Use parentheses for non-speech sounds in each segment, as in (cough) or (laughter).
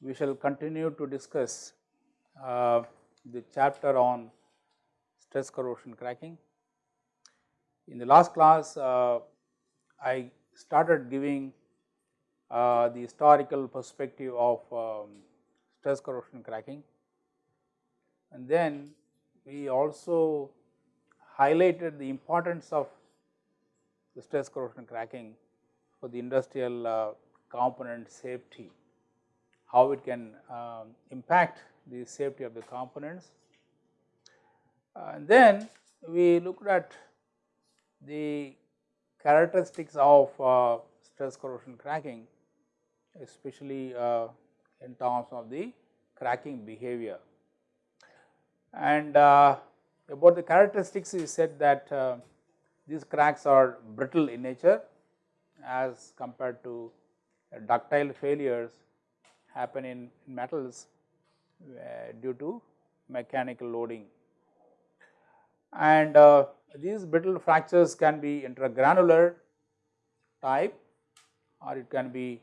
we shall continue to discuss uh, the chapter on stress corrosion cracking. In the last class, uh, I started giving uh, the historical perspective of um, stress corrosion cracking and then we also highlighted the importance of the stress corrosion cracking for the industrial uh, component safety how it can um, impact the safety of the components. And then we looked at the characteristics of uh, stress corrosion cracking especially uh, in terms of the cracking behavior. And uh, about the characteristics we said that uh, these cracks are brittle in nature as compared to ductile failures happen in metals uh, due to mechanical loading. And uh, these brittle fractures can be intergranular type or it can be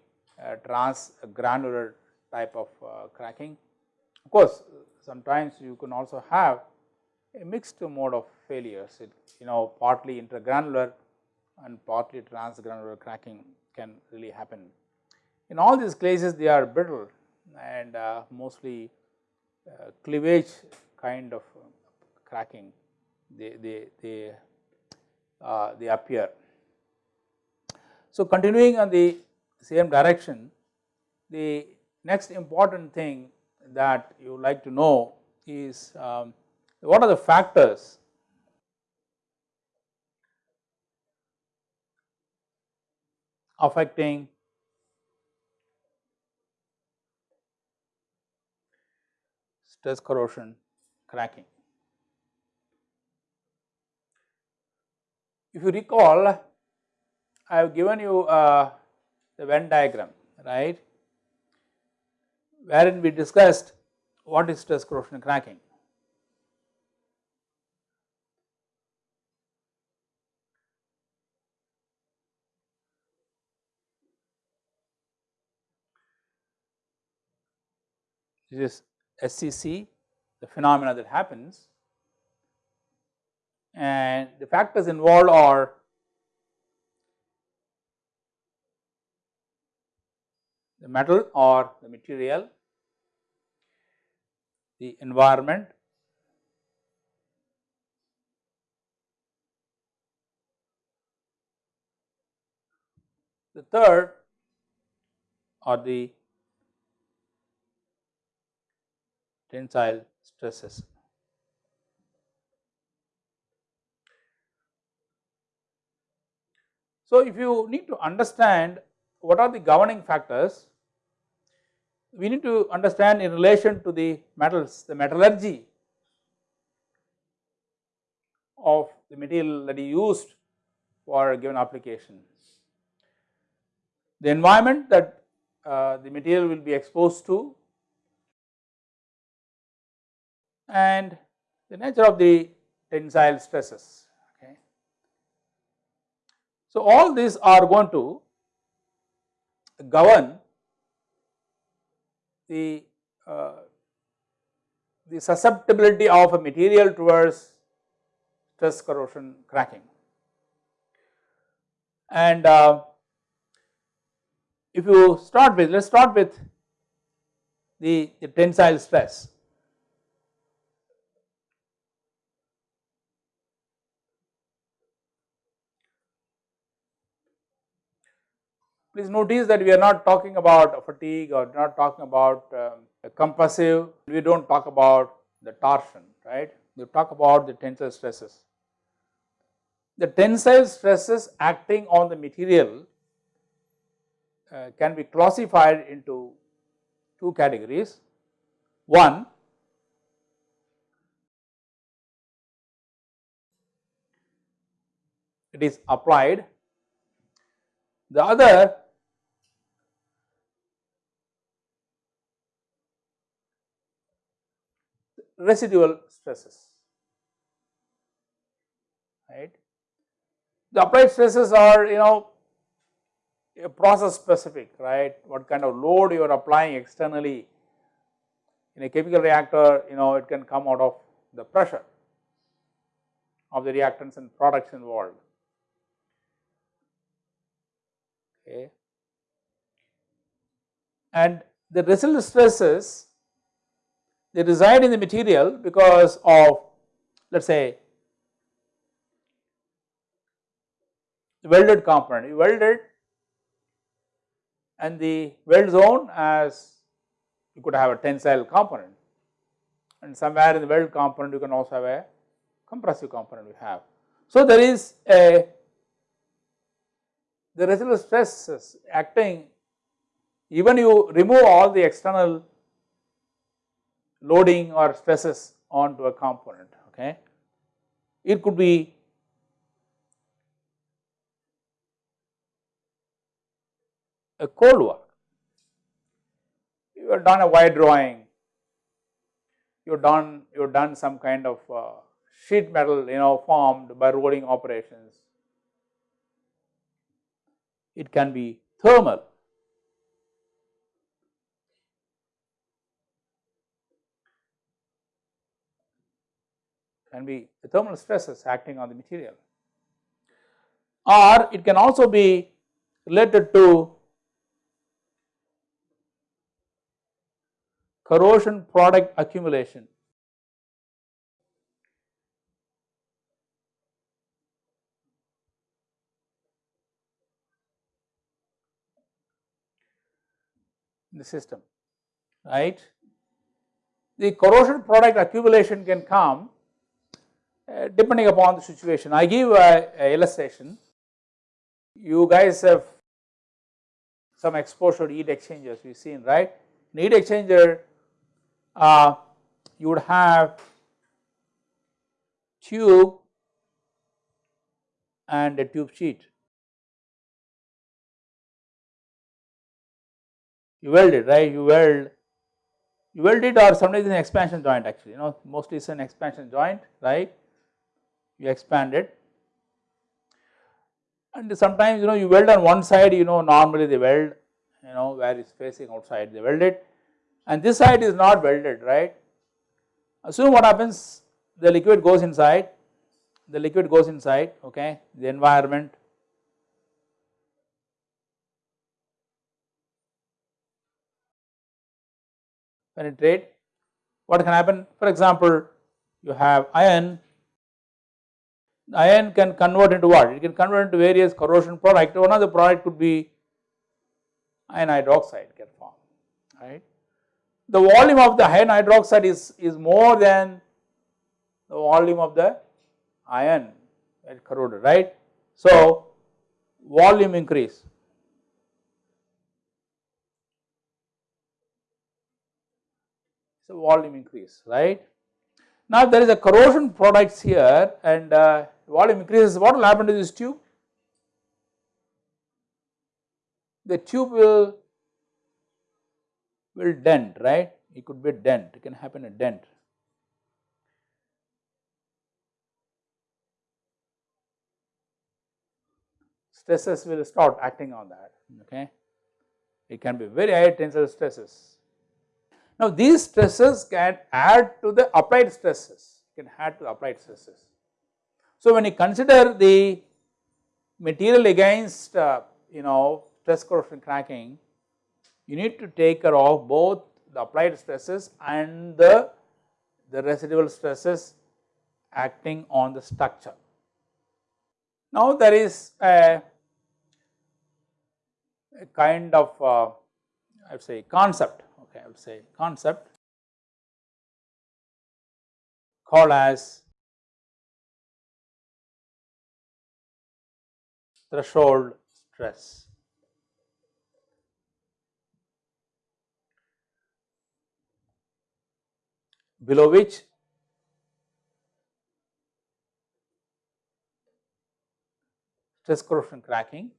transgranular type of uh, cracking. Of course, sometimes you can also have a mixed mode of failures, it you know partly intergranular and partly transgranular cracking can really happen. In all these cases they are brittle and uh, mostly uh, cleavage kind of cracking they, they, they, uh, they appear. So, continuing on the same direction the next important thing that you like to know is um, what are the factors affecting stress corrosion cracking. If you recall, I have given you uh, the Venn diagram, right, wherein we discussed what is stress corrosion cracking. This is SCC, the phenomena that happens and the factors involved are the metal or the material, the environment, the third are the tensile stresses. So, if you need to understand what are the governing factors, we need to understand in relation to the metals, the metallurgy of the material that is used for a given application. The environment that uh, the material will be exposed to and the nature of the tensile stresses. Okay. So, all these are going to govern the, uh, the susceptibility of a material towards stress corrosion cracking. And uh, if you start with, let us start with the, the tensile stress. Please notice that we are not talking about fatigue or not talking about um, compressive, we do not talk about the torsion, right. We talk about the tensile stresses. The tensile stresses acting on the material uh, can be classified into two categories. One, it is applied, the other residual stresses right. The applied stresses are you know a process specific right? What kind of load you are applying externally in a chemical reactor you know it can come out of the pressure of the reactants and products involved. Okay. And the residual stresses they reside in the material because of let us say welded component you weld it and the weld zone as you could have a tensile component and somewhere in the weld component you can also have a compressive component we have. So, there is a the residual stresses acting even you remove all the external loading or stresses onto a component okay. It could be a cold work. You have done a wire drawing, you have done you have done some kind of uh, sheet metal you know formed by rolling operations. It can be thermal. Can be the thermal stresses acting on the material or it can also be related to corrosion product accumulation. in the system right. The corrosion product accumulation can come depending upon the situation. I give a, a, illustration. You guys have some exposure to heat exchangers we have seen right. In heat exchanger uh, you would have tube and a tube sheet. You weld it right, you weld, you weld it or sometimes an expansion joint actually, you know mostly it is an expansion joint right, you expand it and sometimes you know you weld on one side you know normally they weld you know where it's facing outside they weld it. And this side is not welded right. Assume what happens the liquid goes inside, the liquid goes inside okay the environment. Penetrate. What can happen? For example you have iron iron can convert into what it can convert into various corrosion product one of the product could be iron hydroxide can form, right the volume of the iron hydroxide is, is more than the volume of the iron corroded right. So, volume increase. So, volume increase right. Now, there is a corrosion products here and uh, volume increases what will happen to this tube? The tube will will dent right? It could be a dent. It can happen a dent. Stresses will start acting on that okay? It can be very high tensile stresses. Now these stresses can add to the applied stresses. Can add to applied stresses so when you consider the material against uh, you know stress corrosion cracking you need to take care of both the applied stresses and the, the residual stresses acting on the structure. Now there is a, a kind of uh, I would say concept okay I would say concept called as threshold stress. below which stress corrosion cracking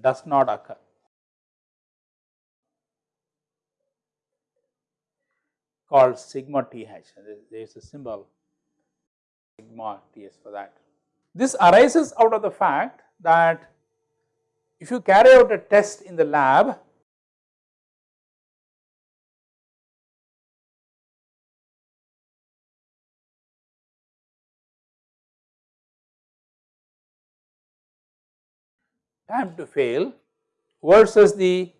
does not occur. called sigma th, there is a symbol sigma ts for that. This arises out of the fact that if you carry out a test in the lab time to fail versus the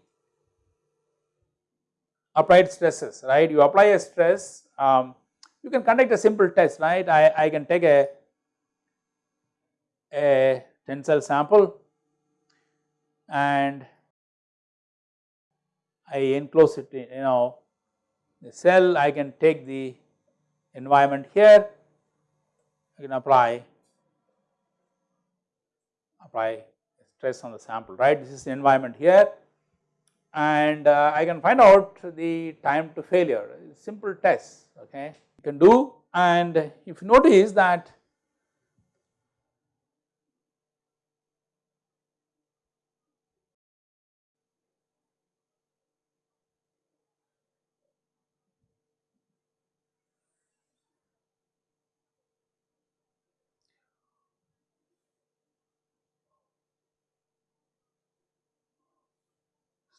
applied stresses right. You apply a stress um, you can conduct a simple test right I, I can take a, a tensile sample. And I enclose it in, you know the cell. I can take the environment here. I can apply apply stress on the sample right? This is the environment here. And uh, I can find out the time to failure. Simple test okay? You can do. And if you notice that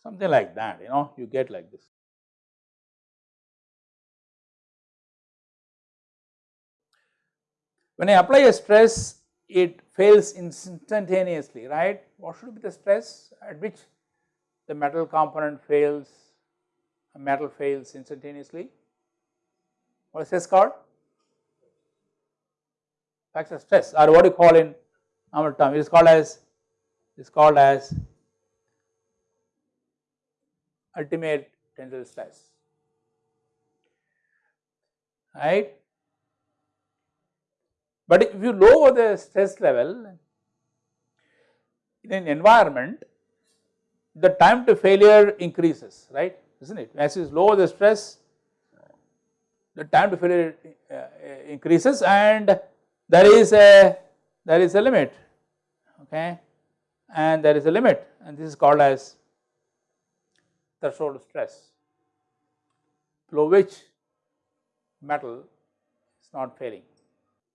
something like that you know you get like this. When I apply a stress it fails instantaneously right? What should be the stress at which the metal component fails a metal fails instantaneously? What is this called? Factor stress or what you call in normal term? It is called as it is called as ultimate tensile stress right. But if you lower the stress level in an environment the time to failure increases right? Is not it? As you lower the stress the time to failure uh, increases and there is a there is a limit okay? And there is a limit and this is called as threshold stress below which metal is not failing.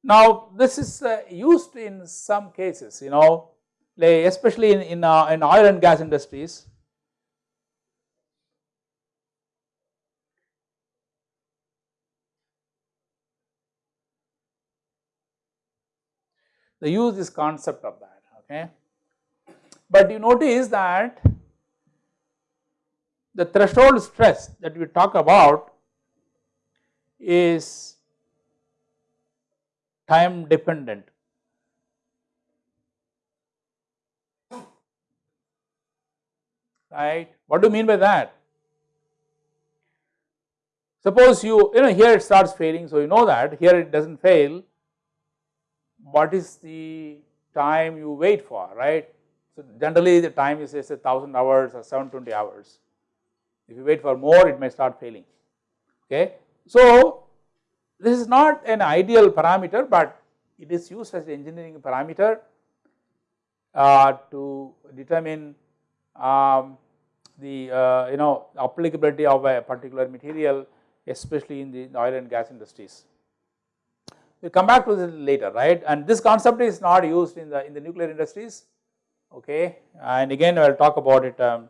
Now this is uh, used in some cases you know like especially in, in, uh, in oil and gas industries they use this concept of that okay. But you notice that the threshold stress that we talk about is time dependent. Right? What do you mean by that? Suppose you, you know here it starts failing, so you know that here it does not fail, what is the time you wait for, right? So generally the time is say 1000 hours or 720 hours. If you wait for more it may start failing. Okay. So this is not an ideal parameter but it is used as an engineering parameter uh, to determine um, the uh, you know applicability of a particular material especially in the oil and gas industries. We will come back to this later right? And this concept is not used in the in the nuclear industries. Okay? And again I will talk about it um,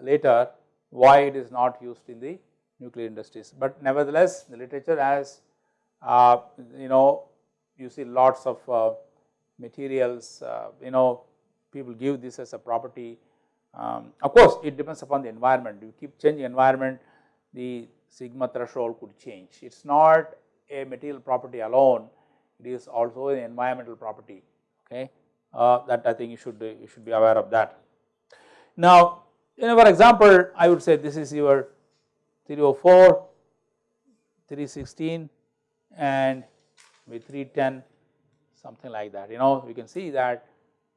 later why it is not used in the nuclear industries. But nevertheless the literature has uh, you know you see lots of uh, materials uh, you know people give this as a property. Um, of course it depends upon the environment you keep changing environment the sigma threshold could change. It is not a material property alone it is also an environmental property okay uh, that I think you should you should be aware of that. Now in our example I would say this is your 304, 316 and with 310 something like that. You know you can see that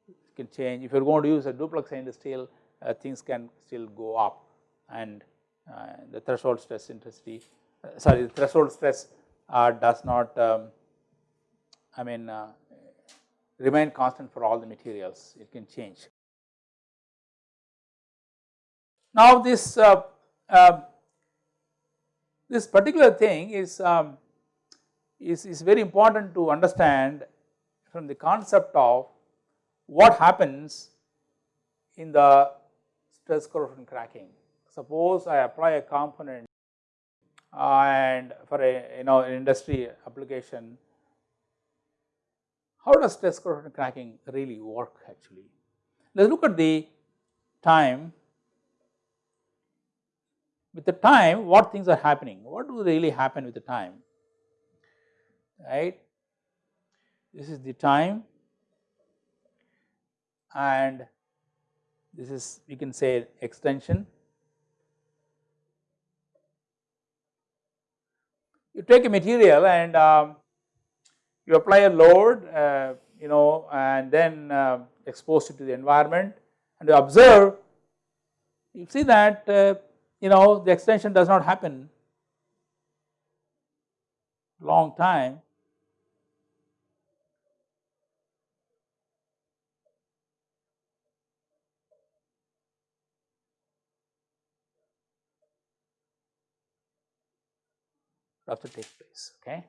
it can change. If you are going to use a duplex stainless steel uh, things can still go up. And uh, the threshold stress intensity uh, sorry the threshold stress uh, does not um, I mean uh, remain constant for all the materials. It can change. Now this uh, uh, this particular thing is, um, is, is very important to understand from the concept of what happens in the stress corrosion cracking. Suppose I apply a component and for a you know industry application, how does stress corrosion cracking really work actually? Let us look at the time. With the time what things are happening, what do really happen with the time, right. This is the time and this is we can say extension. You take a material and um, you apply a load uh, you know and then uh, expose it to the environment and you observe you see that uh, you know the extension does not happen. Long time. Rupture takes place okay.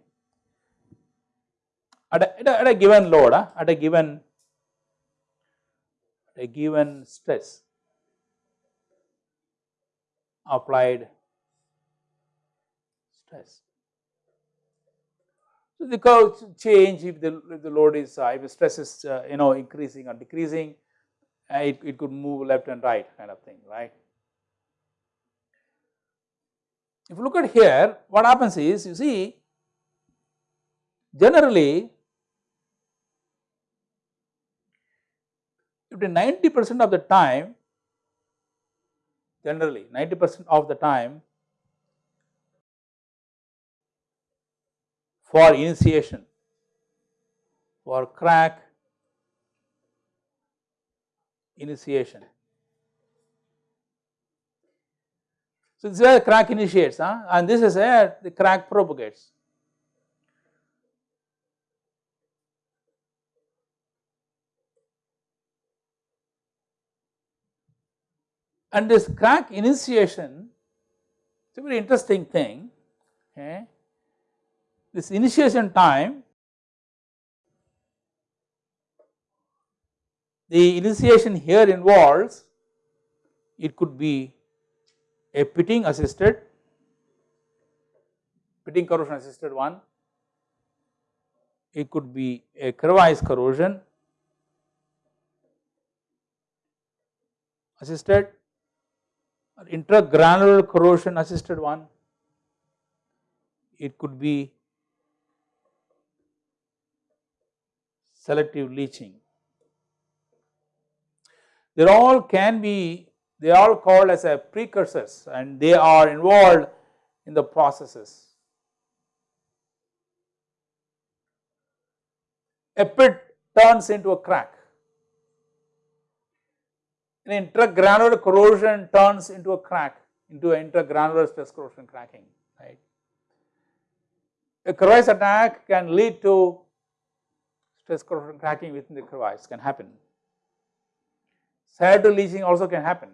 At a, at a, at a given load uh, at a given a given stress applied stress. So, the curve change if the, if the load is uh, if the stress is uh, you know increasing or decreasing uh, it, it could move left and right kind of thing right. If you look at here what happens is you see generally if 90 percent of the time generally 90 percent of the time for initiation for crack initiation So, this is where the crack initiates huh? and this is where the crack propagates. And this crack initiation is a very interesting thing. Okay. This initiation time, the initiation here involves it could be a pitting assisted, pitting corrosion assisted one, it could be a crevice corrosion assisted intergranular corrosion assisted one, it could be selective leaching. They all can be they are all called as a precursors and they are involved in the processes. A pit turns into a crack. An intergranular corrosion turns into a crack, into an intergranular stress corrosion cracking, right. A crevice attack can lead to stress corrosion cracking within the crevice can happen. Side leaching also can happen.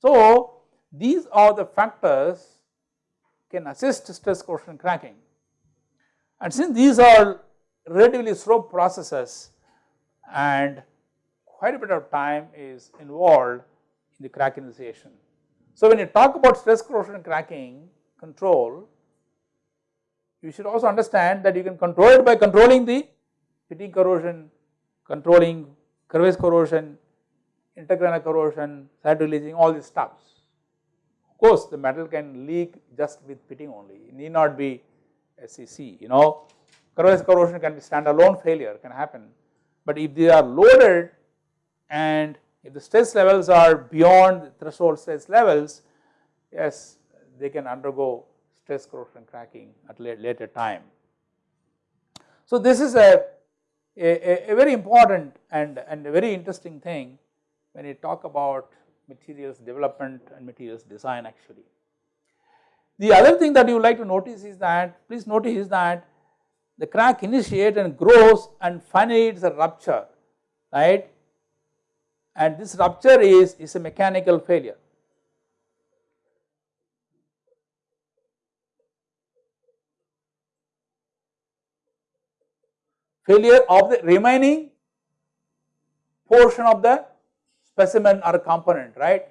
So, these are the factors can assist stress corrosion cracking and since these are relatively slow processes and quite a bit of time is involved in the crack initiation. So, when you talk about stress corrosion cracking control, you should also understand that you can control it by controlling the pitting corrosion, controlling crevice corrosion, intergranular corrosion, side releasing all these stuffs. Of course, the metal can leak just with pitting only, it need not be SCC, you know. Crevice corrosion can be standalone failure can happen, but if they are loaded and if the stress levels are beyond the threshold stress levels, yes, they can undergo stress corrosion cracking at later time. So, this is a, a, a very important and, and a very interesting thing when you talk about materials development and materials design actually. The other thing that you would like to notice is that please notice that the crack initiates and grows and finally it is a rupture right and this rupture is, is a mechanical failure. Failure of the remaining portion of the specimen or component, right.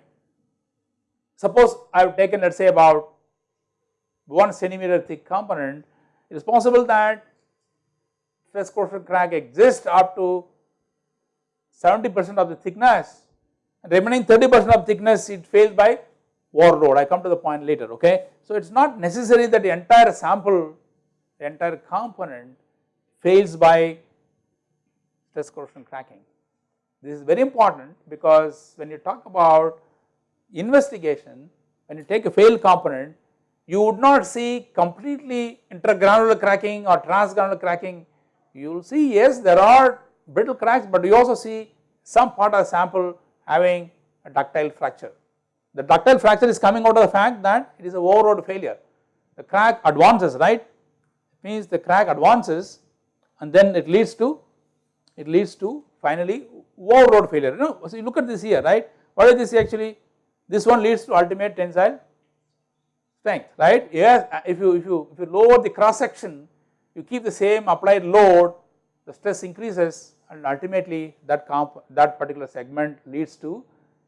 Suppose I have taken let us say about 1 centimeter thick component, it is possible that stress corrosion crack exists up to 70 percent of the thickness and remaining 30 percent of thickness it fails by overload I come to the point later okay. So it is not necessary that the entire sample the entire component fails by stress corrosion cracking. This is very important because when you talk about investigation when you take a failed component you would not see completely intergranular cracking or transgranular cracking you will see yes there are brittle cracks but you also see some part of the sample having a ductile fracture. The ductile fracture is coming out of the fact that it is a overload failure. The crack advances right it means the crack advances and then it leads to it leads to finally overload failure. You know, so you look at this here right what is this actually this one leads to ultimate tensile strength right yes if you if you if you lower the cross section you keep the same applied load the stress increases and ultimately that comp that particular segment leads to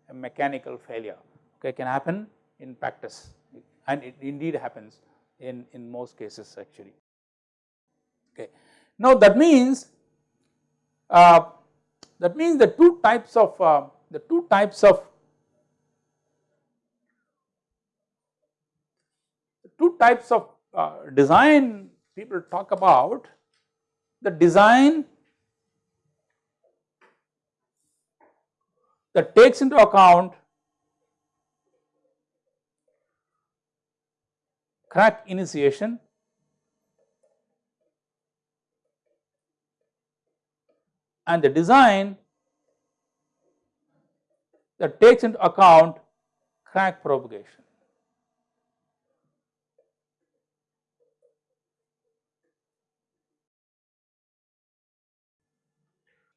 a mechanical failure. Okay can happen in practice. And it indeed happens in in most cases actually. Okay. Now that means uh, that means the two types of uh, the two types of two types of uh, design people talk about the design that takes into account crack initiation and the design that takes into account crack propagation.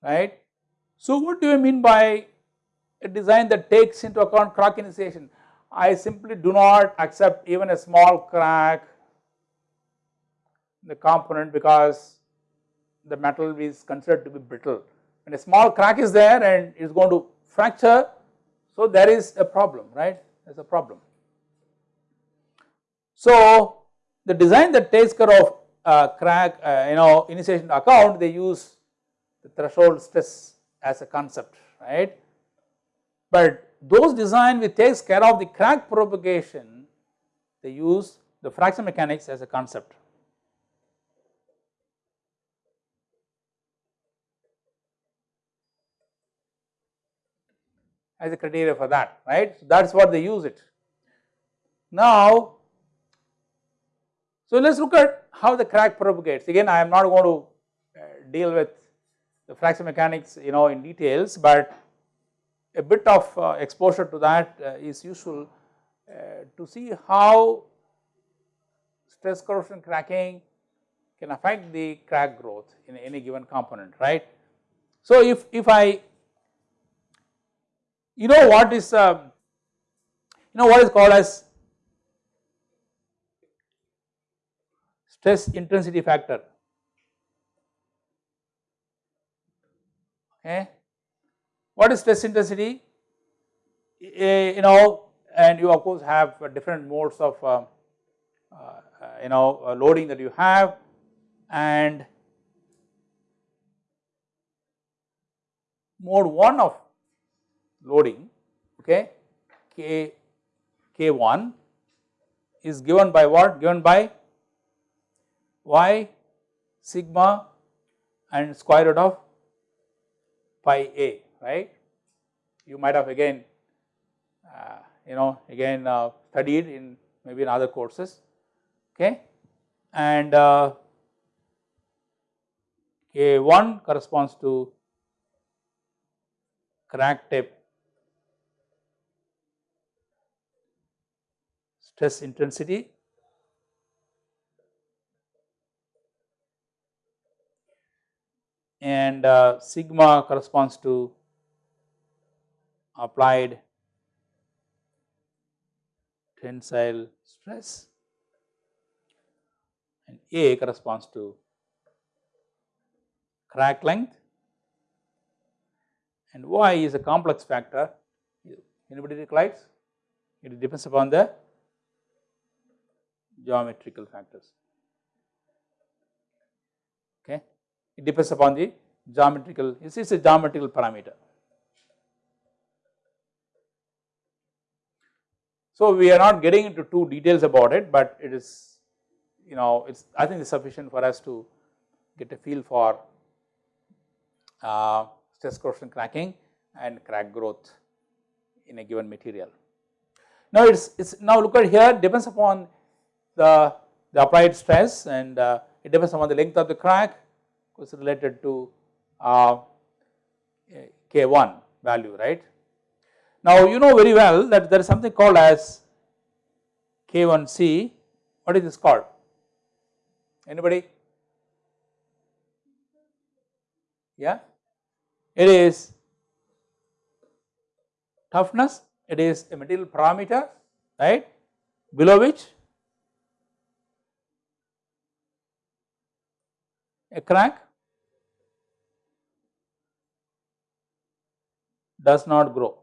right. So, what do you mean by a design that takes into account crack initiation? I simply do not accept even a small crack in the component because the metal is considered to be brittle. When a small crack is there and it is going to fracture, so there is a problem, right? There is a problem. So, the design that takes care of uh, crack, uh, you know, initiation account, they use the threshold stress as a concept, right. But those design which takes care of the crack propagation, they use the fracture mechanics as a concept. as a criteria for that, right. So, that is what they use it. Now, so let us look at how the crack propagates. Again, I am not going to uh, deal with the fracture mechanics you know in details, but a bit of uh, exposure to that uh, is useful uh, to see how stress corrosion cracking can affect the crack growth in any given component right. So, if, if I you know what is um, you know what is called as stress intensity factor okay. What is stress intensity? You know and you of course have different modes of uh, uh, you know uh, loading that you have and mode 1 of loading okay k k1 is given by what given by y sigma and square root of pi a right. You might have again uh, you know again uh, studied in maybe in other courses okay and uh, K1 corresponds to crack tip stress intensity and uh, sigma corresponds to applied tensile stress. And A corresponds to crack length. And y is a complex factor. Anybody recollects it depends upon the geometrical factors. Okay? It depends upon the geometrical it is a geometrical parameter So, we are not getting into too details about it, but it is you know it is I think it is sufficient for us to get a feel for uh, stress corrosion cracking and crack growth in a given material. Now it is it's now look at here depends upon the, the applied stress and uh, it depends upon the length of the crack which is related to uh, K1 value right. Now you know very well that there is something called as K1C, what is this called? Anybody? Yeah, it is toughness, it is a material parameter, right, below which a crack does not grow.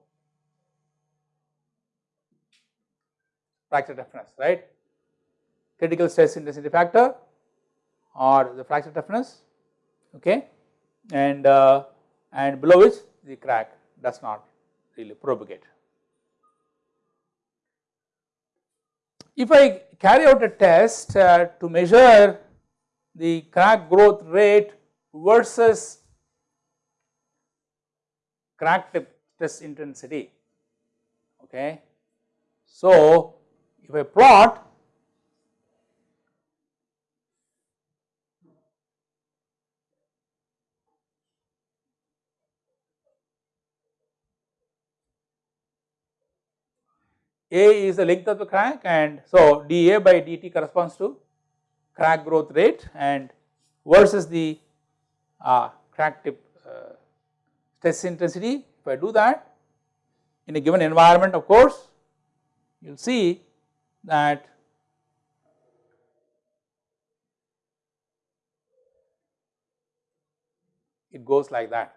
Fracture toughness, right. Critical stress intensity factor or the fracture toughness, okay, and uh, and below which the crack does not really propagate. If I carry out a test uh, to measure the crack growth rate versus crack tip stress intensity, okay. So, if I plot A is the length of the crack and so dA by dt corresponds to crack growth rate and versus the uh, crack tip uh, stress intensity. If I do that in a given environment of course, you will see that it goes like that.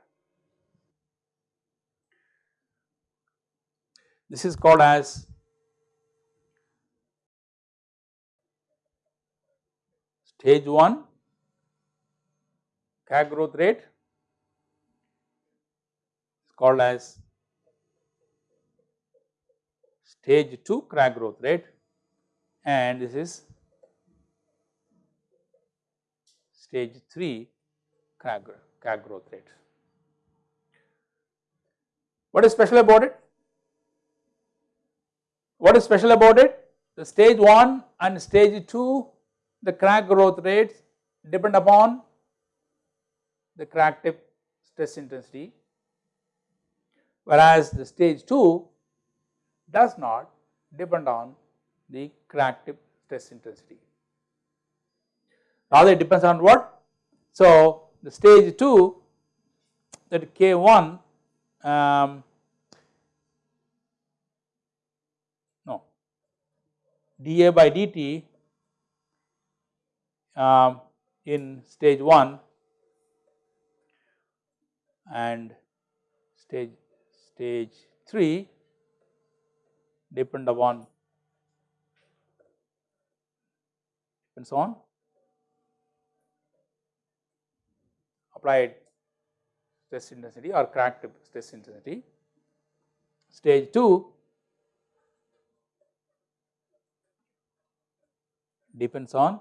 This is called as stage 1 crack growth rate is called as stage 2 crack growth rate and this is stage 3 crack, growth rate. What is special about it? What is special about it? The stage 1 and stage 2 the crack growth rates depend upon the crack tip stress intensity whereas the stage 2 does not depend on the crack tip stress intensity. Rather it depends on what? So, the stage 2 that K1 um, no dA by dt um, in stage 1 and stage stage 3 depend upon depends on applied stress intensity or crack stress intensity. Stage 2 depends on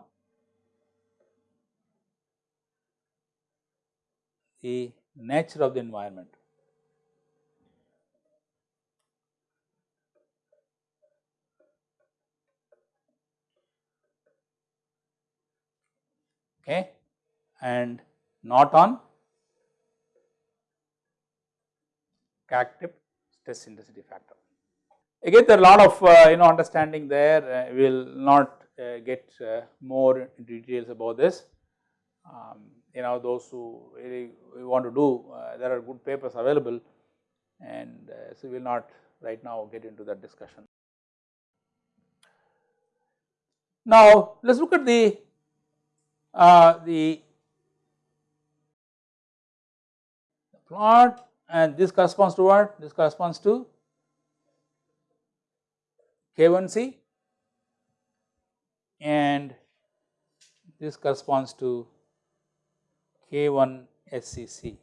the nature of the environment. Okay, and not on tip stress intensity factor. Again there are a lot of uh, you know understanding there, uh, we will not uh, get uh, more details about this. Um, you know those who really want to do, uh, there are good papers available and uh, so we will not right now get into that discussion. Now let us look at the uh, the plot and this corresponds to what? This corresponds to K1C and this corresponds to K1 SCC.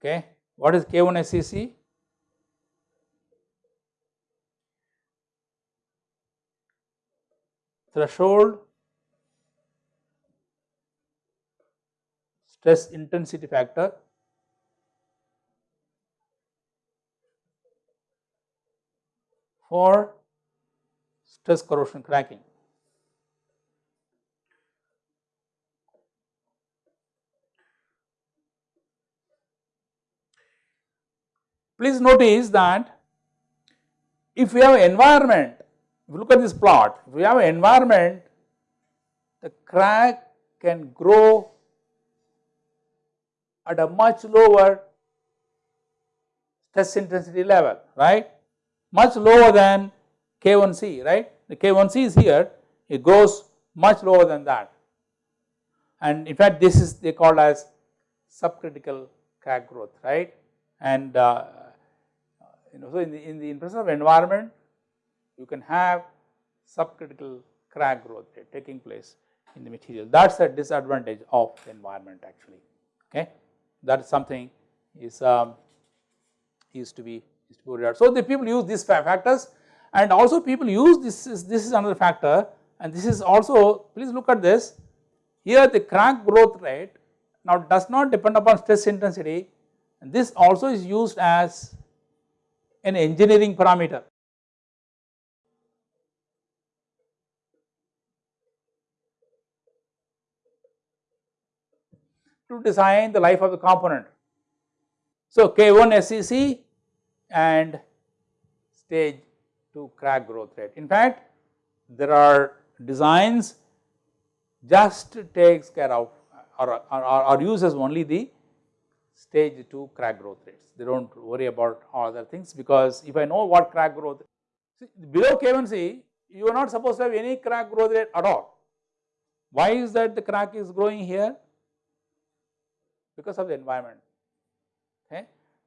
Okay. What is K1 SCC? Threshold stress intensity factor for stress corrosion cracking. Please notice that if we have environment, if you look at this plot, if we have environment, the crack can grow at a much lower stress intensity level, right, much lower than K1C, right. The K1C is here, it goes much lower than that. And in fact, this is they called as subcritical crack growth, right. And uh, you know, so in the, in the presence of environment, you can have subcritical crack growth taking place in the material. That is a disadvantage of the environment actually, okay. That is something is um, is to be is to be. So the people use these factors and also people use this is this is another factor and this is also please look at this here the crack growth rate now does not depend upon stress intensity and this also is used as an engineering parameter. To design the life of the component. So K1 SCC and stage 2 crack growth rate. In fact, there are designs just takes care of or, or, or uses only the stage 2 crack growth rates. They do not worry about other things because if I know what crack growth, see, below K1C you are not supposed to have any crack growth rate at all. Why is that the crack is growing here? Because of the environment. Okay.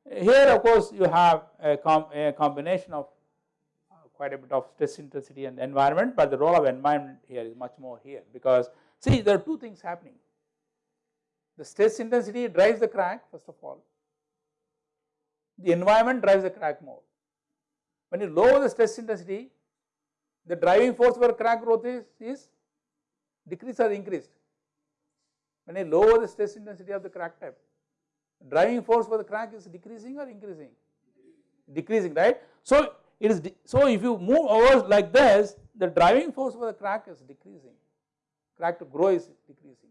Here of course you have a, com a combination of uh, quite a bit of stress intensity and environment, but the role of environment here is much more here because see there are two things happening. The stress intensity drives the crack first of all, the environment drives the crack more. When you lower the stress intensity, the driving force for crack growth is, is decreased or increased. When you lower the stress intensity of the crack tip, driving force for the crack is decreasing or increasing? Decreasing, right? So it is so if you move over like this, the driving force for the crack is decreasing. Crack to grow is decreasing.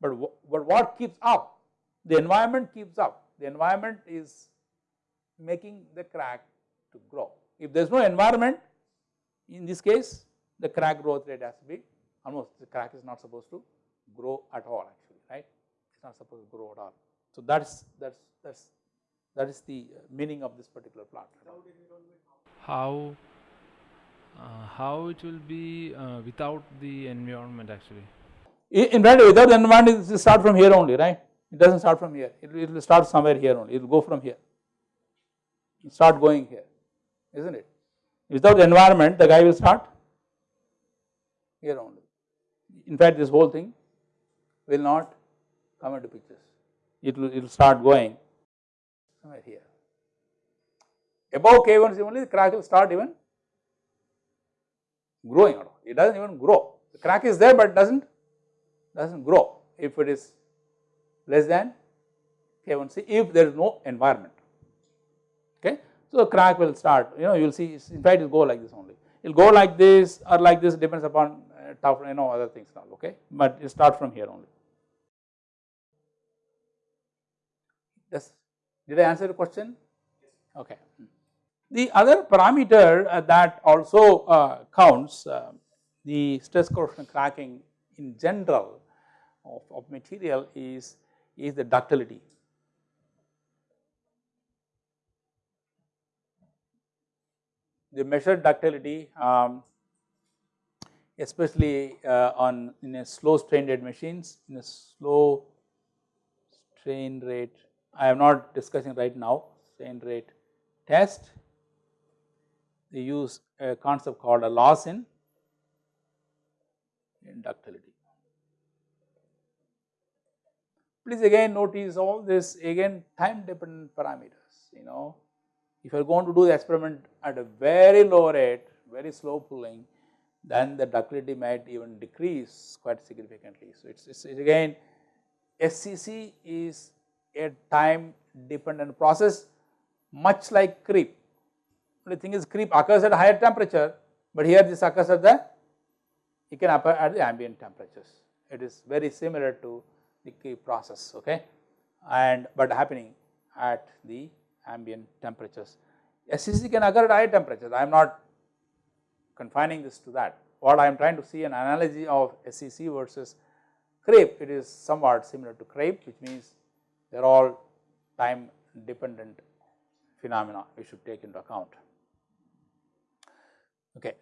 But, but what keeps up? The environment keeps up. The environment is making the crack to grow. If there is no environment, in this case, the crack growth rate has to be almost the crack is not supposed to grow at all actually, right? It is not supposed to grow at all. So that's that's that's that is the meaning of this particular plant. How uh, how it will be uh, without the environment actually? In fact, without the environment, it will start from here only, right? It doesn't start from here. It, it will start somewhere here only. It will go from here. It start going here, isn't it? Without the environment, the guy will start here only. In fact, this whole thing will not come into pictures. It will, it will start going somewhere here. Above K1 only the crack will start even growing It doesn't even grow. The crack is there but doesn't doesn't grow if it is less than K1C if there is no environment. Okay. So the crack will start you know you will see in fact it will go like this only. It will go like this or like this depends upon uh, tough you know other things now okay but it start from here only. Yes. Did I answer the question? Okay. The other parameter uh, that also uh, counts uh, the stress corrosion cracking in general of, of material is, is the ductility. The measured ductility um, especially uh, on in a slow strain rate machines in a slow strain rate I am not discussing right now strain rate test. They use a concept called a loss in inductility. Please again notice all this again time dependent parameters you know. If you are going to do the experiment at a very low rate, very slow pulling, then the ductility might even decrease quite significantly. So, it is again SCC is a time dependent process much like creep. The thing is creep occurs at higher temperature, but here this occurs at the it can occur at the ambient temperatures. It is very similar to the creep process okay and but happening at the ambient temperatures. SCC can occur at high temperatures I am not confining this to that what I am trying to see an analogy of SCC versus creep it is somewhat similar to creep which means they are all time dependent phenomena we should take into account. Okay.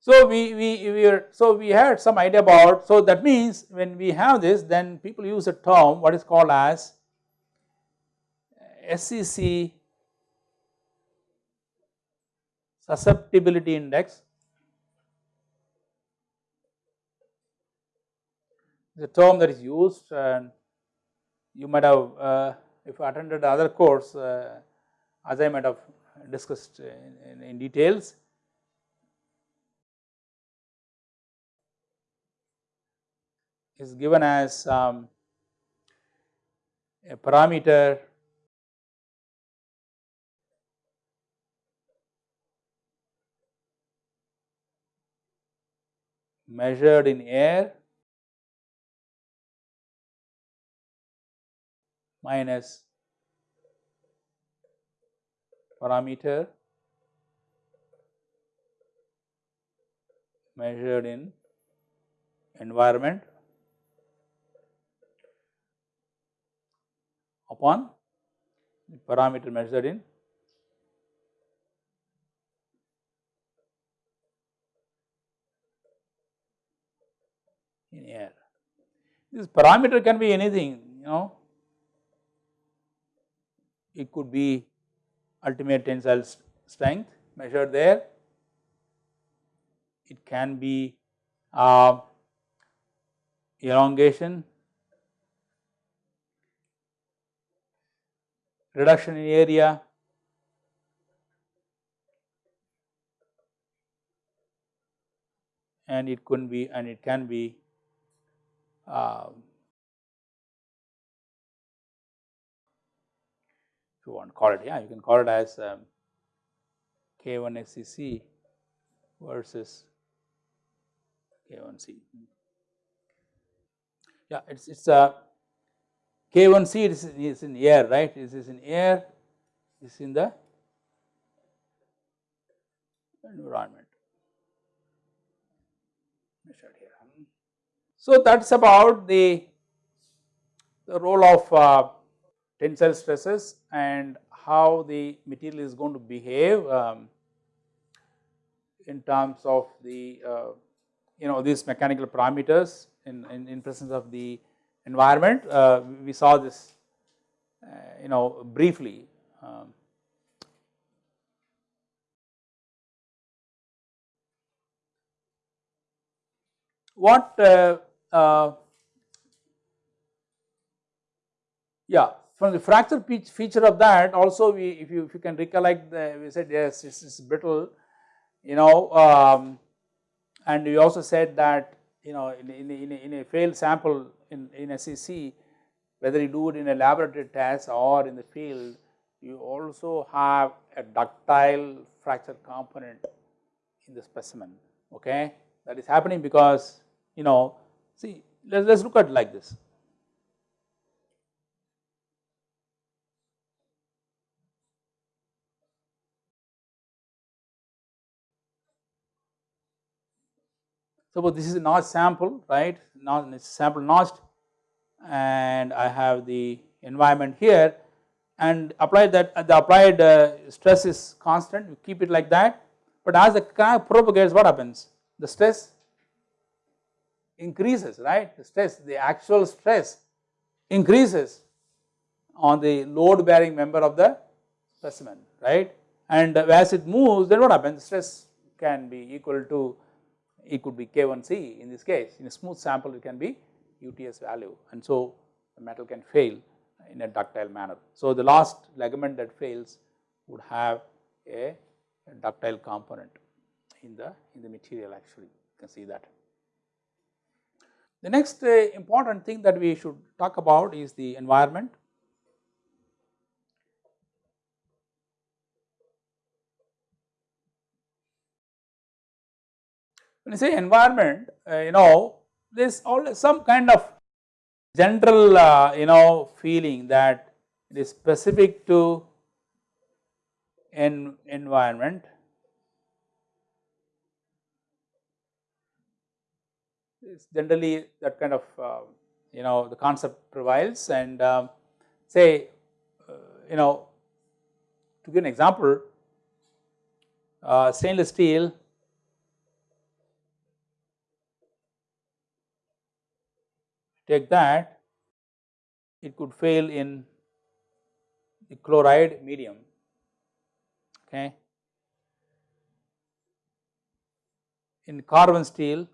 So, we, we, we are, so we had some idea about, so that means when we have this then people use a term what is called as SCC susceptibility index the term that is used and you might have uh, if attended other course uh, as I might have discussed in, in, in details. Is given as um, a parameter measured in air minus parameter measured in environment upon the parameter measured in in air. This parameter can be anything you know it could be ultimate tensile strength measured there, it can be uh, elongation, reduction in area, and it could be and it can be uh, you want to call it yeah you can call it as um, K1 SCC versus K1C. Yeah, it's it's a K1C it is, is in air right, this is in air, this is in the environment. So, that is about the, the role of uh, tensile stresses and how the material is going to behave um, in terms of the uh, you know these mechanical parameters in, in, in presence of the environment. Uh, we saw this uh, you know briefly. Um, what uh, uh, yeah from the fracture feature of that also we if you if you can recollect the, we said yes it's, is brittle you know um, and we also said that you know in, in, in, a, in a failed sample in, in SCC whether you do it in a laboratory test or in the field you also have a ductile fracture component in the specimen okay? That is happening because you know see let us look at like this Suppose this is a notch sample, right, not sample notched. And I have the environment here. And apply that the applied uh, stress is constant, you keep it like that. But as the crack propagates, what happens? The stress increases, right, the stress, the actual stress increases, on the load bearing member of the specimen right? And as it moves then what happens? Stress can be equal to it could be K1C in this case in a smooth sample it can be UTS value and so the metal can fail in a ductile manner. So the last ligament that fails would have a, a ductile component in the in the material actually you can see that. The next uh, important thing that we should talk about is the environment. When you say environment, uh, you know, there is always some kind of general, uh, you know, feeling that it is specific to an environment. It's generally that kind of, uh, you know, the concept prevails and um, say, uh, you know, to give an example, uh, stainless steel take that it could fail in the chloride medium okay? In carbon steel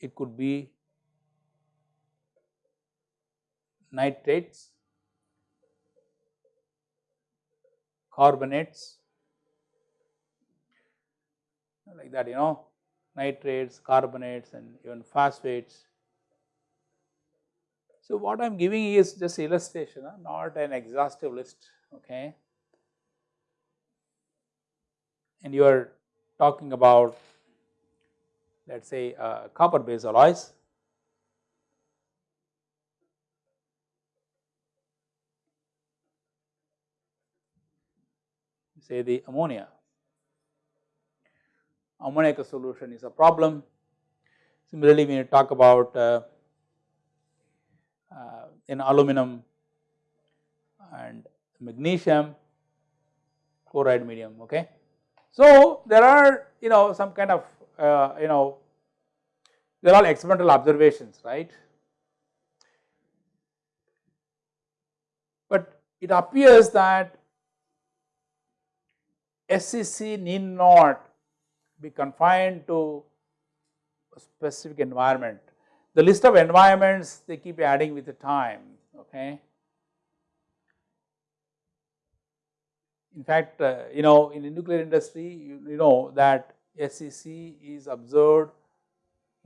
it could be nitrates carbonates like that you know nitrates, carbonates and even phosphates. So, what I am giving is just illustration not an exhaustive list okay? And you are talking about let us say uh, copper base alloys say the ammonia ammoniac solution is a problem. Similarly, when you talk about uh, uh, in aluminum and magnesium chloride medium okay. So, there are you know some kind of uh, you know they are all experimental observations right. But it appears that SCC need not be confined to a specific environment. The list of environments they keep adding with the time okay. In fact, uh, you know in the nuclear industry you, you know that SCC is observed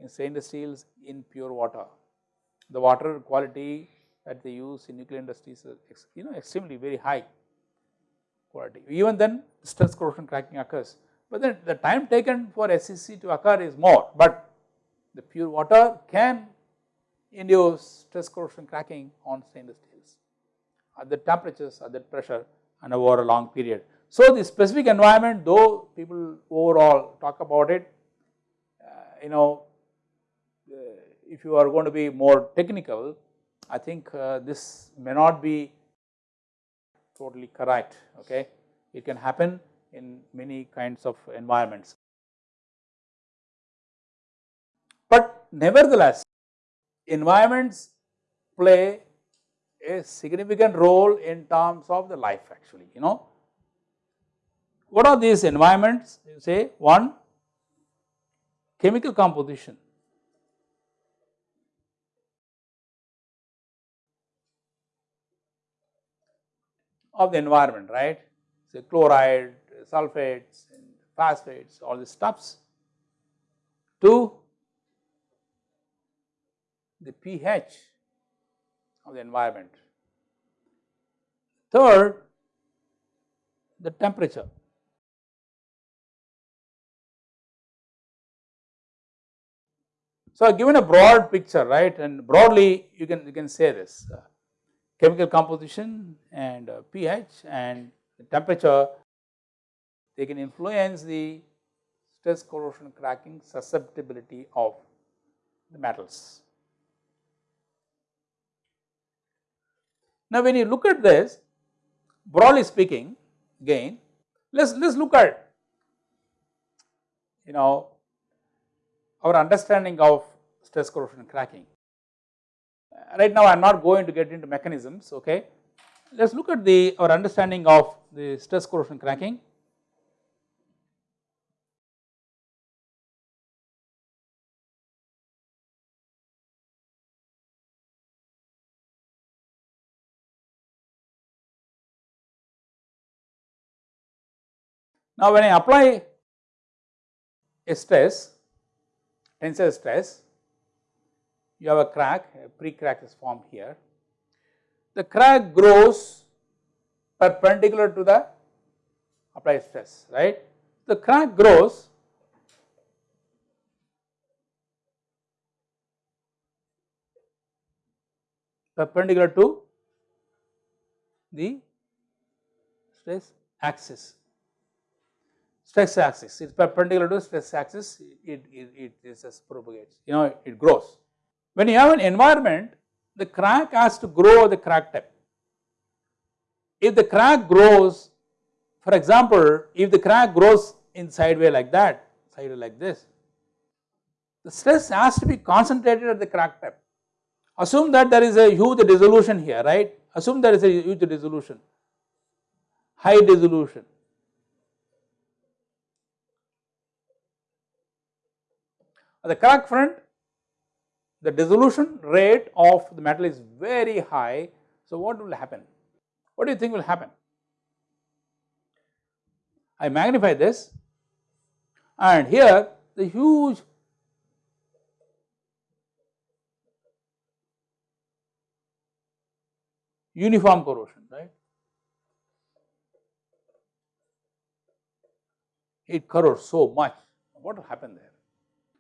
in stainless steels in pure water. The water quality that they use in nuclear industries is you know extremely very high quality. Even then stress corrosion cracking occurs but then the time taken for SCC to occur is more, but the pure water can induce stress corrosion cracking on stainless steels at the temperatures, at that pressure and over a long period. So, the specific environment though people overall talk about it, uh, you know, uh, if you are going to be more technical, I think uh, this may not be totally correct, okay. It can happen in many kinds of environments. But nevertheless, environments play a significant role in terms of the life actually, you know. What are these environments? You say one, chemical composition. of the environment, right? Say chloride, sulfates and phosphates all these stuffs. Two, the pH of the environment. Third, the temperature. So, given a broad picture right and broadly you can you can say this uh, chemical composition and uh, pH and the temperature they can influence the stress corrosion cracking susceptibility of the metals. Now, when you look at this broadly speaking again let us let us look at you know our understanding of stress corrosion cracking. right now I am not going to get into mechanisms okay. Let us look at the our understanding of the stress corrosion cracking. Now when I apply a stress, tensile stress, you have a crack, a pre-crack is formed here. The crack grows perpendicular to the applied stress, right. The crack grows perpendicular to the stress axis stress axis it is perpendicular to stress axis it, it, it, just propagates you know it grows. When you have an environment the crack has to grow the crack tip. If the crack grows for example if the crack grows in sideway like that sideway like this the stress has to be concentrated at the crack tip. Assume that there is a huge dissolution here right assume there is a huge dissolution high dissolution At the crack front the dissolution rate of the metal is very high. So, what will happen? What do you think will happen? I magnify this and here the huge uniform corrosion right. It corrodes so much what will happen there?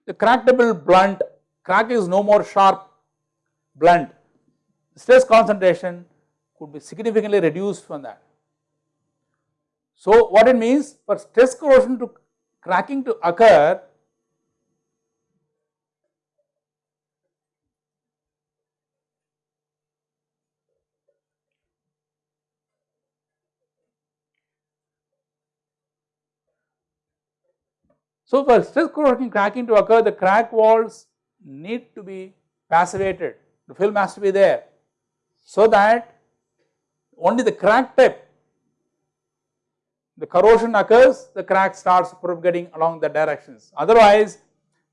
The crack tip will blunt, crack is no more sharp, blunt. Stress concentration could be significantly reduced from that. So, what it means for stress corrosion to cracking to occur, So, for stress corrosion cracking to occur the crack walls need to be passivated the film has to be there so that only the crack tip the corrosion occurs the crack starts propagating along the directions otherwise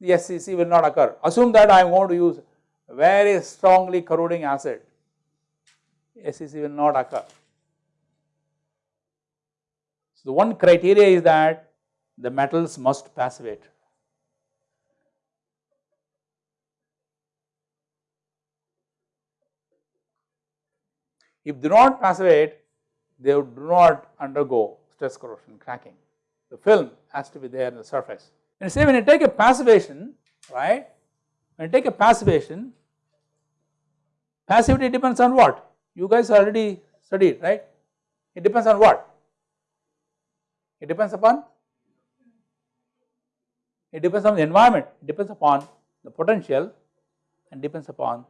the SCC will not occur. Assume that I am going to use very strongly corroding acid SCC will not occur. So, the one criteria is that the metals must passivate. If they do not passivate, they do not undergo stress corrosion cracking. The film has to be there in the surface. And say when you take a passivation, right, when you take a passivation, passivity depends on what? You guys already studied, right? It depends on what? It depends upon it depends on the environment, it depends upon the potential and depends upon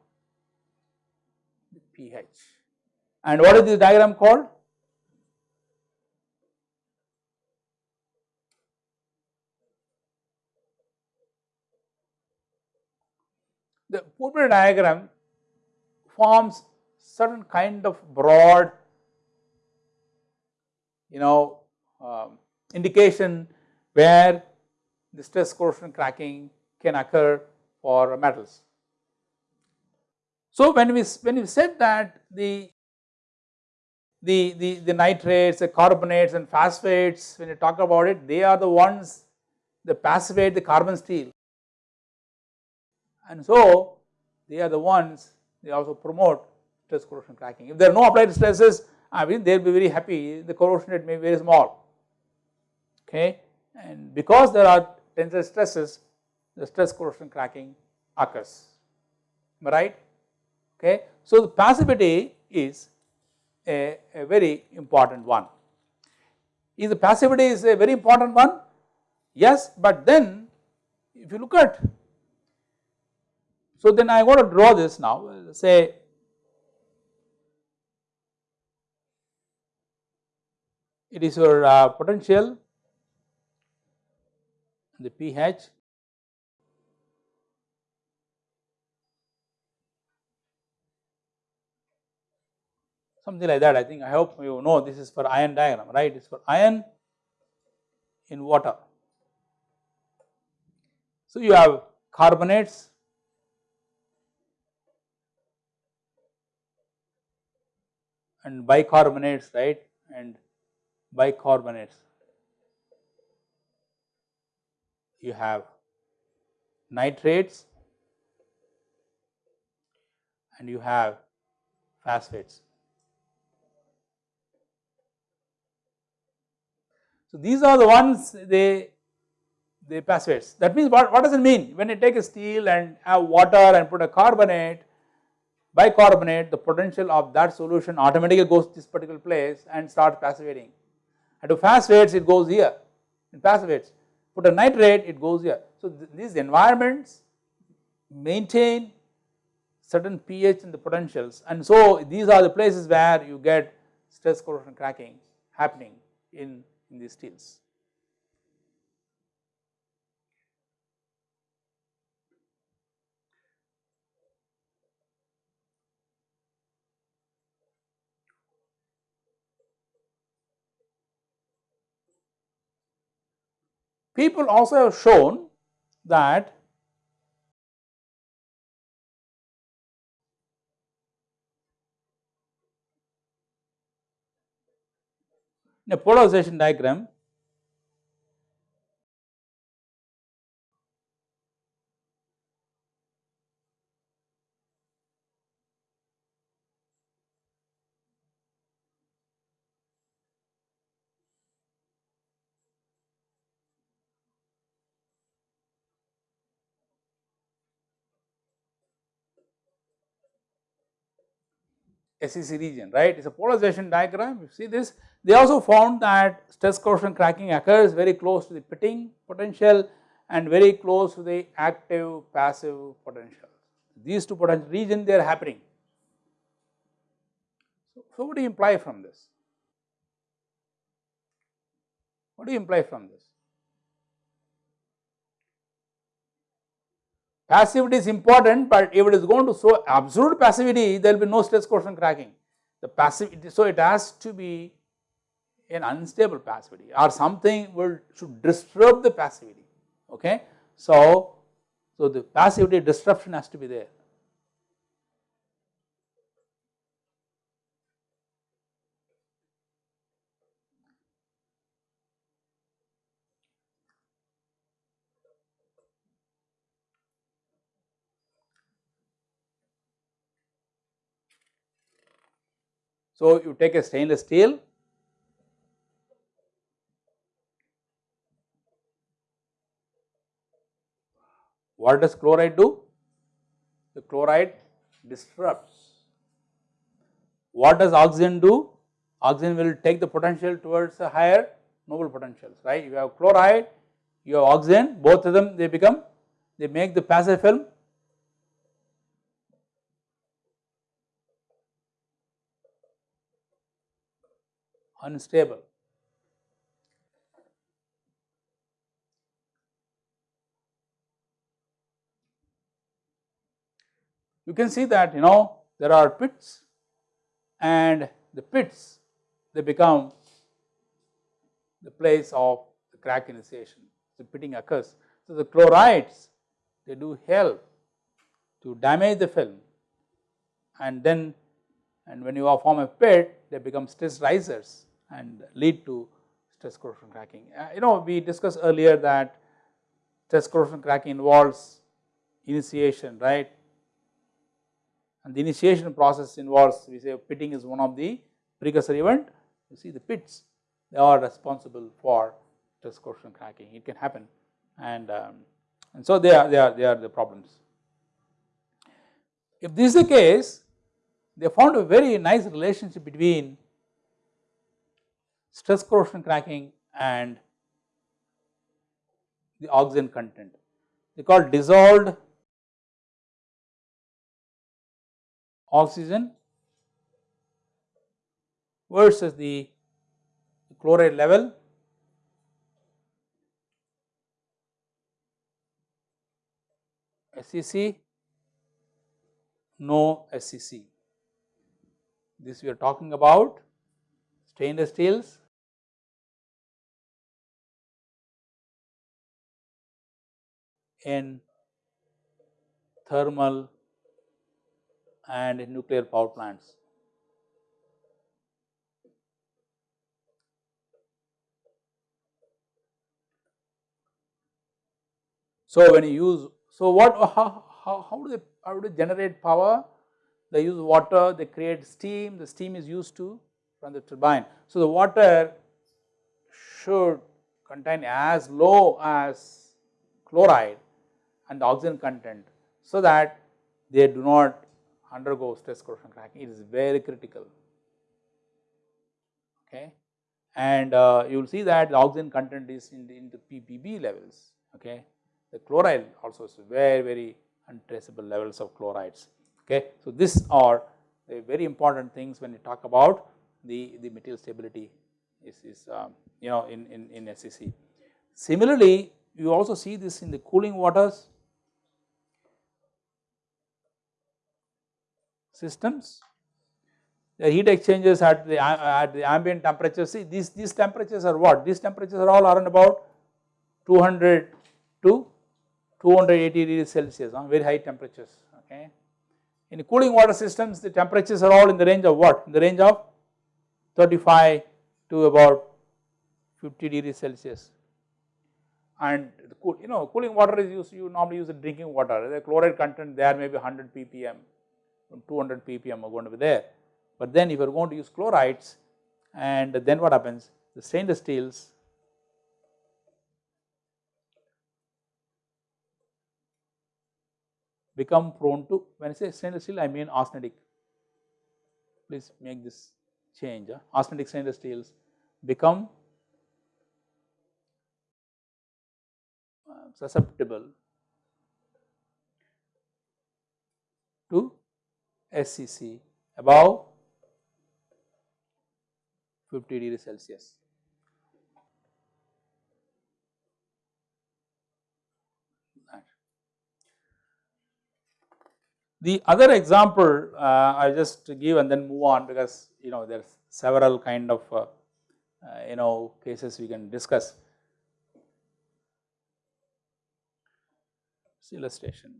the pH. And what is this diagram called? The Pourbaix diagram forms certain kind of broad you know um, indication where the stress corrosion cracking can occur for metals. So, when we when we said that the the, the, the nitrates, the carbonates and phosphates when you talk about it they are the ones that passivate the carbon steel and so they are the ones they also promote stress corrosion cracking. If there are no applied stresses I mean they will be very happy the corrosion rate may be very small okay and because there are tensile stresses the stress corrosion cracking occurs am I right okay. So the passivity is a, a very important one. Is the passivity is a very important one? Yes, but then if you look at, so then I want to draw this now, say it is your uh, potential, the pH something like that I think. I hope you know this is for ion diagram right? It is for ion in water. So you have carbonates. And bicarbonates right? And bicarbonates. You have nitrates and you have phosphates. So these are the ones they the phosphates. That means what, what does it mean? When you take a steel and have water and put a carbonate, bicarbonate, the potential of that solution automatically goes to this particular place and starts passivating. And to phosphates it goes here in passivates. Put a nitrate it goes here. So th these environments maintain certain pH in the potentials and so these are the places where you get stress corrosion cracking happening in, in these steels. People also have shown that in a polarization diagram SCC region right it is a polarization diagram you see this they also found that stress corrosion cracking occurs very close to the pitting potential and very close to the active passive potential these two potential region they are happening. So, so what do you imply from this? What do you imply from this? Passivity is important, but if it is going to show absolute passivity, there will be no stress corrosion cracking. The passivity, so it has to be an unstable passivity or something will should disturb the passivity. Okay, so so the passivity disruption has to be there. So, you take a stainless steel what does chloride do? The chloride disrupts. What does oxygen do? Oxygen will take the potential towards the higher noble potentials, right. You have chloride, you have oxygen, both of them they become, they make the passive film unstable. You can see that you know there are pits and the pits they become the place of the crack initiation, the pitting occurs. So, the chlorides they do help to damage the film and then and when you form a pit they become stress risers and lead to stress corrosion cracking. Uh, you know we discussed earlier that stress corrosion cracking involves initiation right and the initiation process involves we say pitting is one of the precursor event you see the pits they are responsible for stress corrosion cracking it can happen and um, and so they are they are they are the problems. If this is the case they found a very nice relationship between stress corrosion cracking and the oxygen content. They call dissolved oxygen versus the chloride level SCC, no SCC. this we are talking about stainless steels in thermal and nuclear power plants. So, when you use, so what, how, how, how do they, how do they generate power? They use water, they create steam, the steam is used to run the turbine. So, the water should contain as low as chloride and the oxygen content so that they do not undergo stress corrosion cracking. It is very critical. Okay, and uh, you will see that the oxygen content is in the, in the ppb levels. Okay, the chloride also is very very untraceable levels of chlorides. Okay, so these are the very important things when you talk about the the material stability is is um, you know in in in SCC. Similarly, you also see this in the cooling waters systems. The heat exchangers at the at the ambient temperature, see these, these temperatures are what? These temperatures are all around about 200 to 280 degrees Celsius, uh, very high temperatures. Okay. In cooling water systems, the temperatures are all in the range of what? In the range of 35 to about 50 degrees Celsius. And cool, you know, cooling water is used, you normally use the drinking water, the chloride content there may be 100 ppm 200 ppm are going to be there. But then if you are going to use chlorides and then what happens the stainless steels become prone to when I say stainless steel I mean austenitic please make this change uh, austenitic stainless steels become uh, susceptible to SCC above 50 degree Celsius. The other example uh, I just give and then move on because you know there are several kind of uh, uh, you know cases we can discuss. illustration.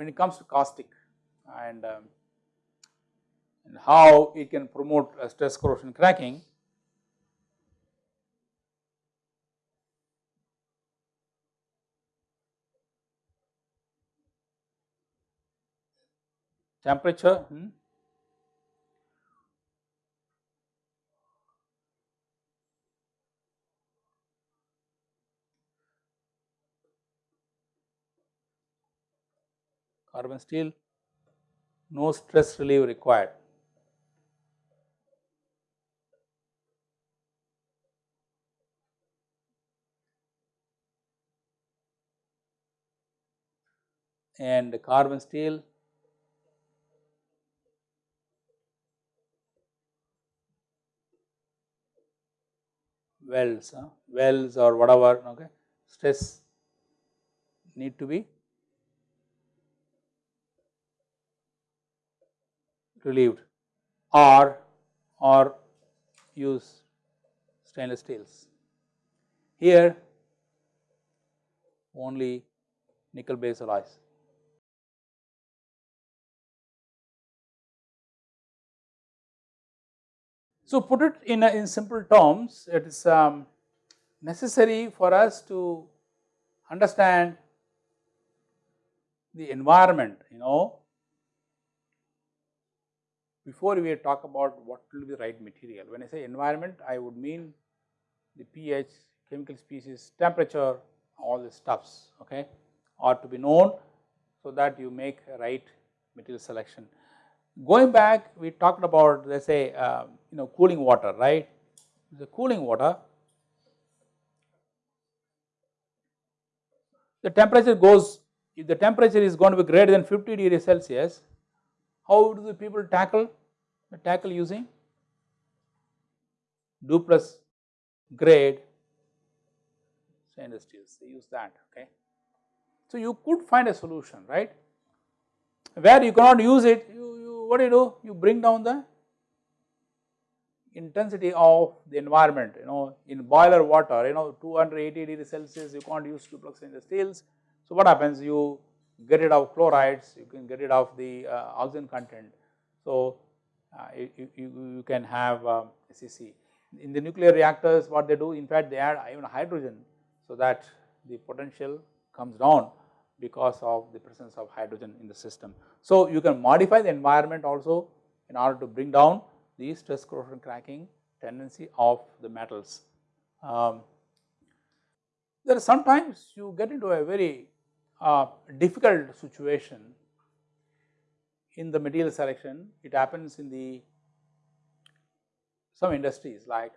when it comes to caustic and, um, and how it can promote stress corrosion cracking. Temperature, hmm? carbon steel, no stress relief required. And carbon steel welds, uh, welds or whatever, okay, stress need to be relieved or or use stainless steels. Here only nickel base alloys. So, put it in, a, in simple terms it is um, necessary for us to understand the environment you know before we talk about what will be the right material. When I say environment, I would mean the pH, chemical species, temperature, all the stuffs, okay, are to be known so that you make a right material selection. Going back, we talked about let us say, uh, you know, cooling water, right? The cooling water, the temperature goes, if the temperature is going to be greater than 50 degrees Celsius, how do the people tackle? They tackle using Duplex grade stainless steels, they use that, okay. So, you could find a solution right where you cannot use it you, you what do you do you bring down the intensity of the environment you know in boiler water you know 280 degree Celsius you can't use duplex stainless steels. So, what happens you get rid of chlorides you can get rid of the uh, oxygen content. So, uh, you, you, you, can have um, SCC. In the nuclear reactors what they do in fact they add even hydrogen so that the potential comes down because of the presence of hydrogen in the system. So, you can modify the environment also in order to bring down the stress corrosion cracking tendency of the metals. Um, there are sometimes you get into a very uh, difficult situation in the material selection. It happens in the some industries like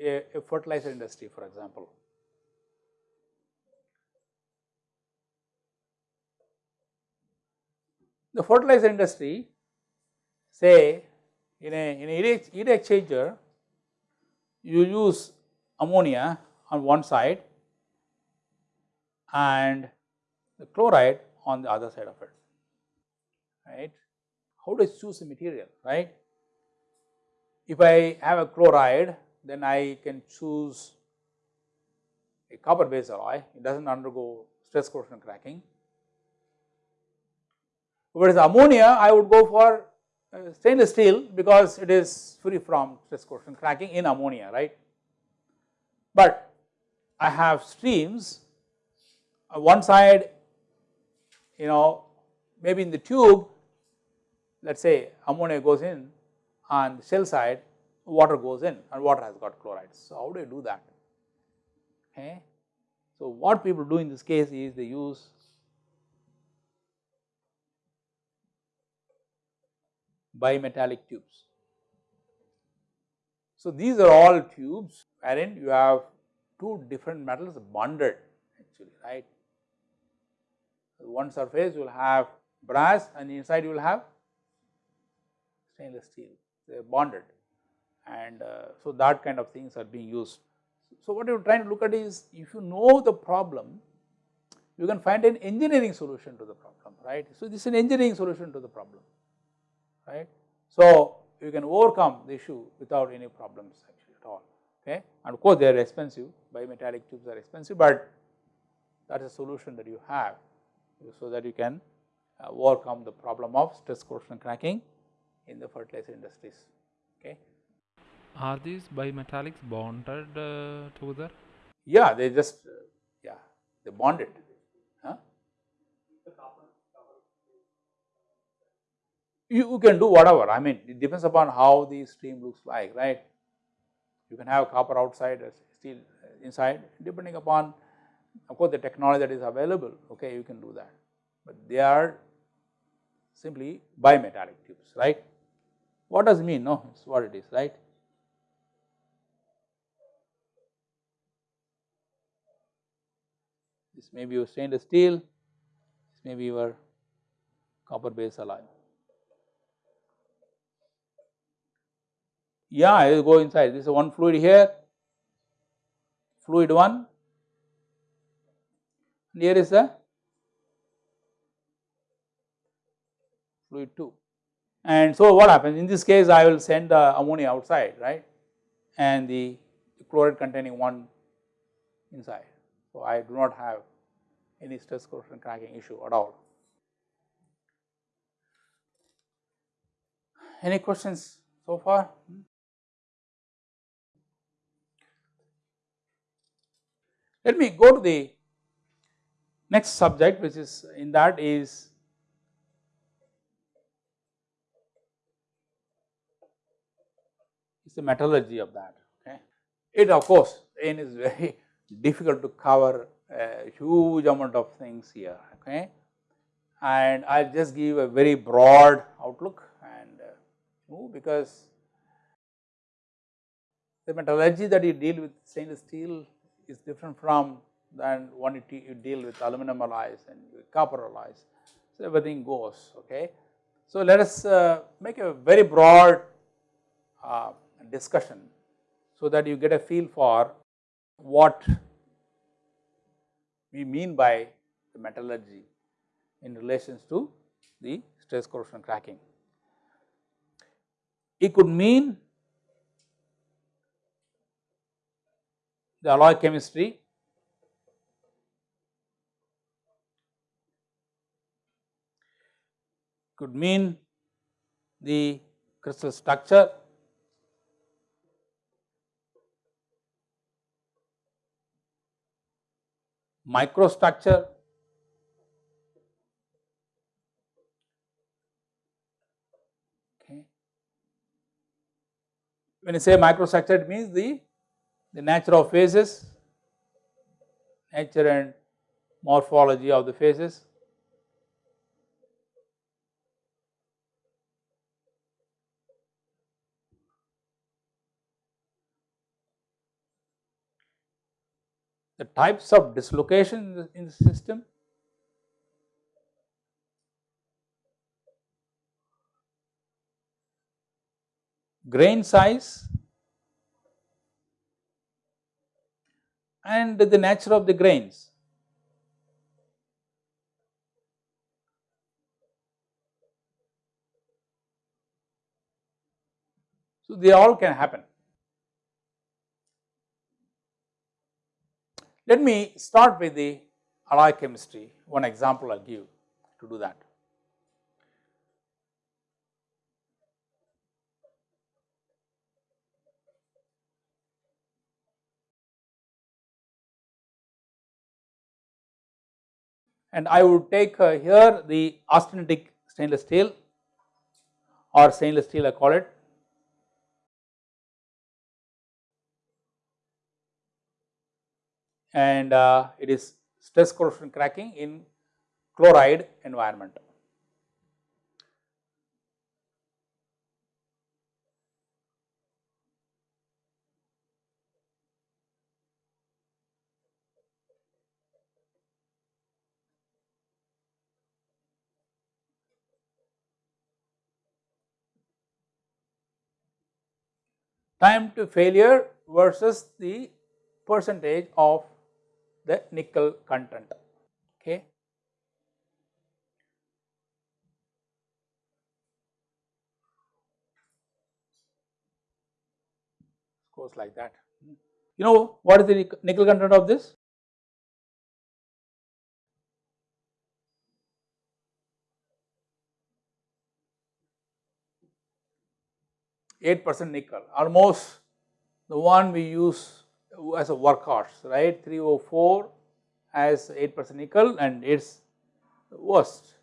a, a fertilizer industry for example. The fertilizer industry say in a in a heat exchanger you use ammonia on one side and the chloride on the other side of it right. How do I choose a material right? If I have a chloride then I can choose a copper based alloy it does not undergo stress corrosion cracking Whereas ammonia I would go for uh, stainless steel because it is free from stress corrosion cracking in ammonia right. But I have streams uh, one side you know maybe in the tube let us say ammonia goes in on the shell side water goes in and water has got chlorides. So, how do you do that? Okay. So, what people do in this case is they use bimetallic tubes. So, these are all tubes wherein you have two different metals bonded actually right. One surface will have brass and inside you will have stainless steel they are bonded and uh, so that kind of things are being used. So, what you are trying to look at is if you know the problem you can find an engineering solution to the problem right. So, this is an engineering solution to the problem right. So, you can overcome the issue without any problems actually at all okay and of course they are expensive bimetallic tubes are expensive, but that is a solution that you have so that you can uh, overcome the problem of stress corrosion cracking in the fertilizer industries okay. Are these bimetallics bonded uh, together? Yeah, they just uh, yeah they bonded you can do whatever I mean it depends upon how the stream looks like right. You can have copper outside uh, steel uh, inside depending upon of course the technology that is available okay you can do that but they are simply bimetallic tubes right. What does it mean no it is what it is right. This may be your stainless steel, this may be your copper base alloy. Yeah, it will go inside. This is one fluid here, fluid 1, and here is the fluid 2. And so, what happens in this case I will send the ammonia outside right and the chloride containing one inside. So, I do not have any stress corrosion cracking issue at all. Any questions so far? Hmm? Let me go to the next subject which is in that is is the metallurgy of that okay. It of course again is very (laughs) difficult to cover a huge amount of things here okay and I will just give a very broad outlook and uh, because the metallurgy that you deal with stainless steel is different from than one you deal with aluminum alloys and copper alloys. So, everything goes okay. So, let us uh, make a very broad uh, discussion so that you get a feel for what we mean by the metallurgy in relations to the stress corrosion cracking. It could mean the alloy chemistry. Could mean the crystal structure. Microstructure. Okay. When you say microstructure it means the, the nature of phases, nature and morphology of the phases. the types of dislocation in the, in the system, grain size and the nature of the grains. So, they all can happen. Let me start with the alloy chemistry, one example I will give to do that. And I would take uh, here the austenitic stainless steel or stainless steel I call it and uh, it is stress corrosion cracking in chloride environment. Time to failure versus the percentage of the nickel content. Okay. Goes like that. You know what is the nickel content of this? Eight percent nickel, almost the one we use as a workhorse, right? 304 has 8 percent nickel and it is worst.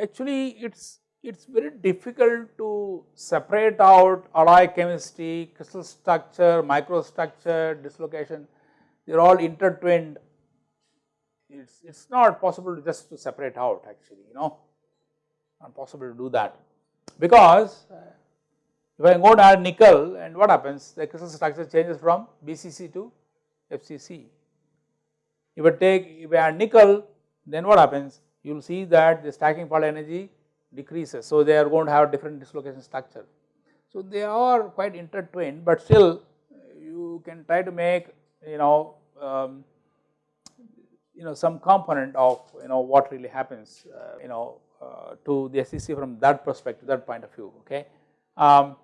Actually, it is it is very difficult to separate out alloy chemistry, crystal structure, microstructure, dislocation, they are all intertwined. It's it's not possible to just to separate out actually, you know, not possible to do that because uh, if I go to add nickel and what happens the crystal structure changes from BCC to FCC. If I take if I add nickel then what happens you will see that the stacking fault energy decreases. So, they are going to have different dislocation structure. So, they are quite intertwined, but still you can try to make you know um, you know some component of you know what really happens uh, you know uh, to the SCC from that perspective that point of view okay. Um,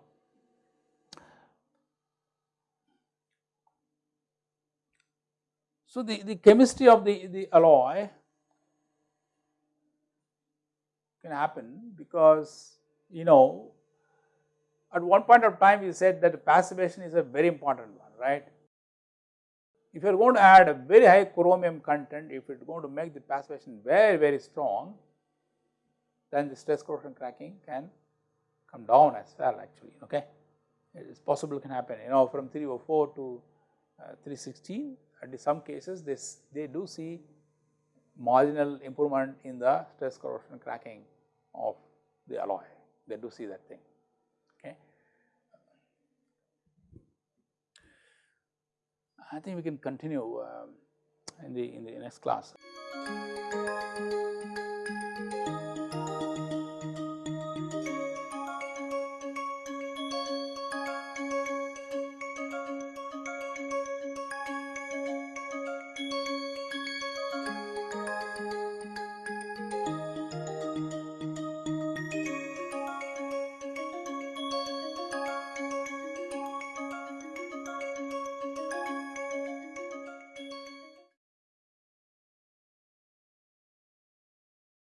So, the, the chemistry of the, the alloy can happen because you know at one point of time we said that passivation is a very important one right. If you are going to add a very high chromium content if it is going to make the passivation very very strong then the stress corrosion cracking can come down as well actually okay. It is possible can happen you know from 304 to uh, 316 and in some cases this they do see marginal improvement in the stress corrosion cracking of the alloy, they do see that thing. Okay. I think we can continue um, in the in the next class.